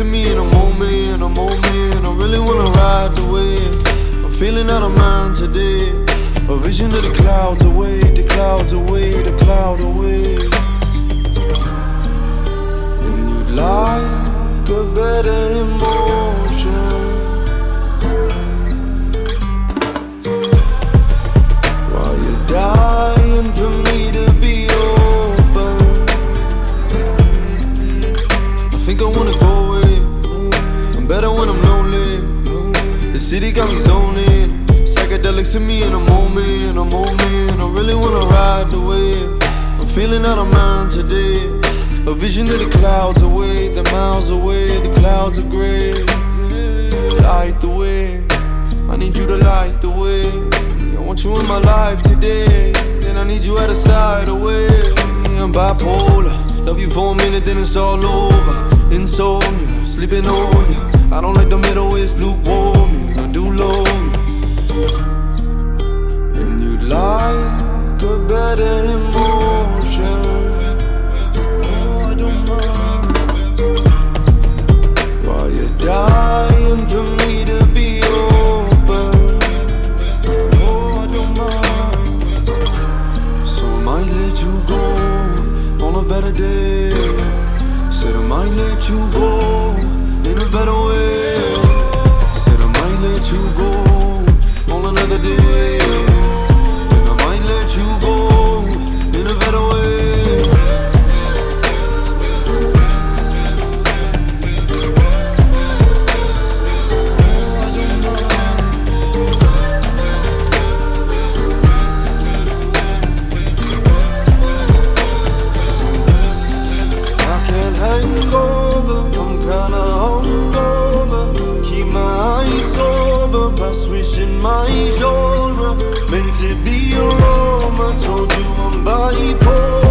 to me in a moment, in a moment. I really wanna ride the wave. I'm feeling out of mind today. A vision of the clouds away, the clouds away, the cloud away. City got me zoning. Psychedelics in me in a moment, in a moment. I really wanna ride the wave. I'm feeling out of mind today. A vision of the clouds away, the miles away, the clouds are gray. Light the way. I need you to light the way. I want you in my life today. Then I need you at the side away. I'm bipolar. Love you for a minute, then it's all over. Insomnia, sleeping on you. I don't like the middle, it's lukewarm. You go my genre. Meant to be a Roma, told you I'm bipolar.